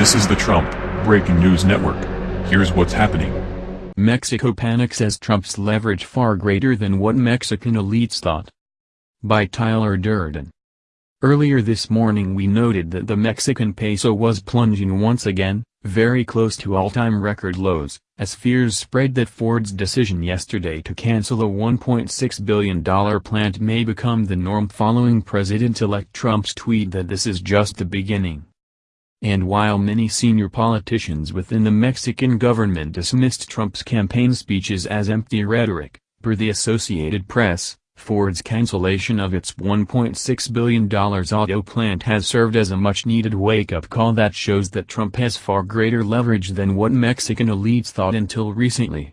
This is the Trump Breaking News Network. Here's what's happening. Mexico panics as Trump's leverage far greater than what Mexican elites thought. By Tyler Durden. Earlier this morning we noted that the Mexican peso was plunging once again, very close to all-time record lows, as fears spread that Ford's decision yesterday to cancel a $1.6 billion plant may become the norm following President-elect Trump's tweet that this is just the beginning. And while many senior politicians within the Mexican government dismissed Trump's campaign speeches as empty rhetoric, per the Associated Press, Ford's cancellation of its $1.6 billion auto plant has served as a much-needed wake-up call that shows that Trump has far greater leverage than what Mexican elites thought until recently.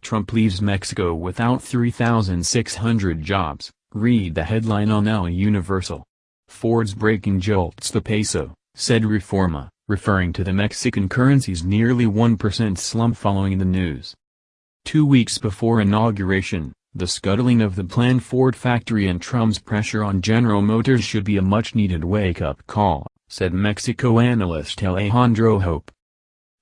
Trump leaves Mexico without 3,600 jobs, read the headline on El Universal. Ford's breaking jolts the peso said Reforma, referring to the Mexican currency's nearly 1% slump following the news. Two weeks before inauguration, the scuttling of the planned Ford factory and Trump's pressure on General Motors should be a much-needed wake-up call, said Mexico analyst Alejandro Hope.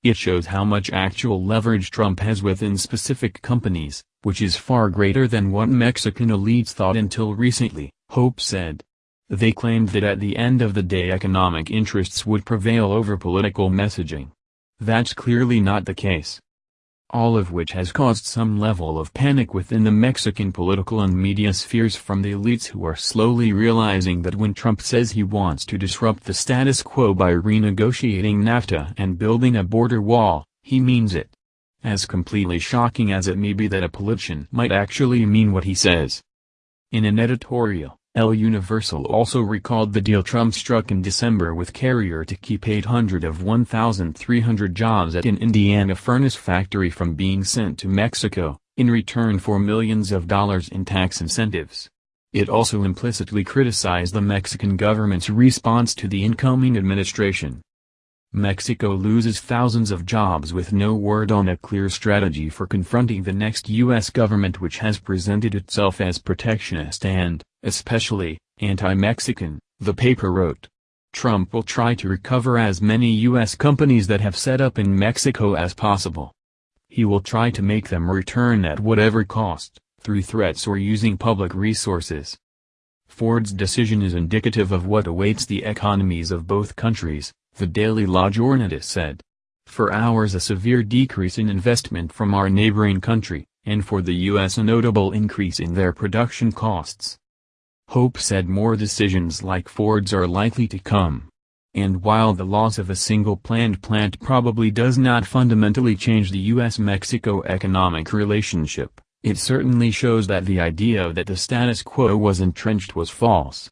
It shows how much actual leverage Trump has within specific companies, which is far greater than what Mexican elites thought until recently, Hope said. They claimed that at the end of the day economic interests would prevail over political messaging. That's clearly not the case. All of which has caused some level of panic within the Mexican political and media spheres from the elites who are slowly realizing that when Trump says he wants to disrupt the status quo by renegotiating NAFTA and building a border wall, he means it. As completely shocking as it may be that a politician might actually mean what he says. In an editorial, El Universal also recalled the deal Trump struck in December with Carrier to keep 800 of 1,300 jobs at an Indiana furnace factory from being sent to Mexico, in return for millions of dollars in tax incentives. It also implicitly criticized the Mexican government's response to the incoming administration. Mexico loses thousands of jobs with no word on a clear strategy for confronting the next U.S. government which has presented itself as protectionist and, especially, anti-Mexican, the paper wrote. Trump will try to recover as many U.S. companies that have set up in Mexico as possible. He will try to make them return at whatever cost, through threats or using public resources. Ford's decision is indicative of what awaits the economies of both countries, the Daily La Jornada said. For ours a severe decrease in investment from our neighboring country, and for the U.S. a notable increase in their production costs. Hope said more decisions like Ford's are likely to come. And while the loss of a single planned plant probably does not fundamentally change the U.S.-Mexico economic relationship, it certainly shows that the idea that the status quo was entrenched was false.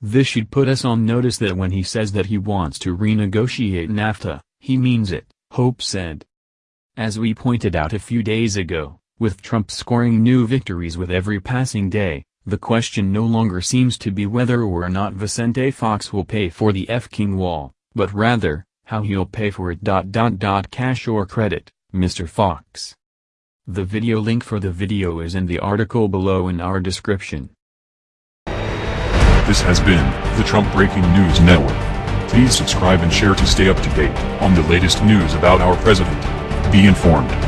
This should put us on notice that when he says that he wants to renegotiate NAFTA, he means it, Hope said. As we pointed out a few days ago, with Trump scoring new victories with every passing day, the question no longer seems to be whether or not Vicente Fox will pay for the F-King wall, but rather, how he'll pay for it. Cash or credit, Mr. Fox. The video link for the video is in the article below in our description. This has been the Trump Breaking News Network. Please subscribe and share to stay up to date on the latest news about our president. Be informed.